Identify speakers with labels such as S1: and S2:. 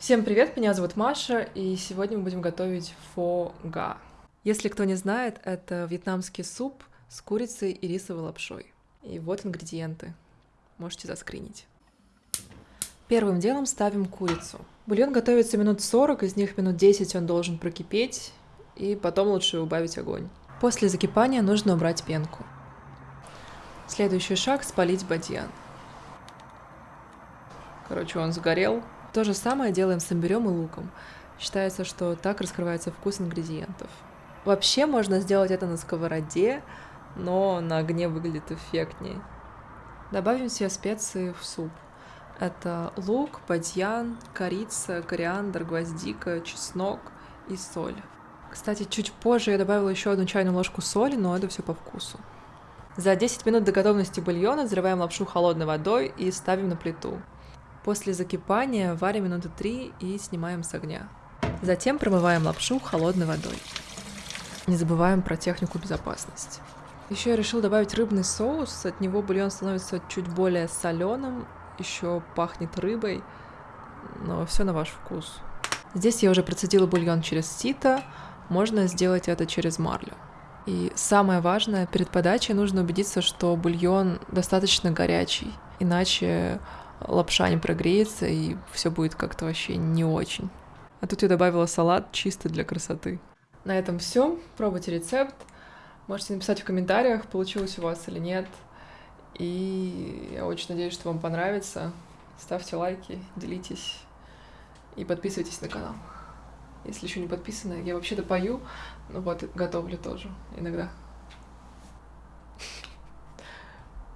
S1: Всем привет, меня зовут Маша, и сегодня мы будем готовить фо га. Если кто не знает, это вьетнамский суп с курицей и рисовой лапшой. И вот ингредиенты. Можете заскринить. Первым делом ставим курицу. Бульон готовится минут 40, из них минут 10 он должен прокипеть, и потом лучше убавить огонь. После закипания нужно убрать пенку. Следующий шаг – спалить бадьян. Короче, он сгорел. То же самое делаем с имбирем и луком. Считается, что так раскрывается вкус ингредиентов. Вообще можно сделать это на сковороде, но на огне выглядит эффектнее. Добавим все специи в суп. Это лук, бадьян, корица, кориандр, гвоздика, чеснок и соль. Кстати, чуть позже я добавила еще одну чайную ложку соли, но это все по вкусу. За 10 минут до готовности бульона взрываем лапшу холодной водой и ставим на плиту. После закипания варим минуты 3 и снимаем с огня. Затем промываем лапшу холодной водой. Не забываем про технику безопасности. Еще я решил добавить рыбный соус, от него бульон становится чуть более соленым, еще пахнет рыбой, но все на ваш вкус. Здесь я уже процедила бульон через сито, можно сделать это через марлю. И самое важное, перед подачей нужно убедиться, что бульон достаточно горячий, иначе лапша не прогреется, и все будет как-то вообще не очень. А тут я добавила салат чисто для красоты. На этом все. Пробуйте рецепт. Можете написать в комментариях, получилось у вас или нет. И я очень надеюсь, что вам понравится. Ставьте лайки, делитесь и подписывайтесь на канал. Если еще не подписаны, я вообще-то пою, ну вот, готовлю тоже иногда.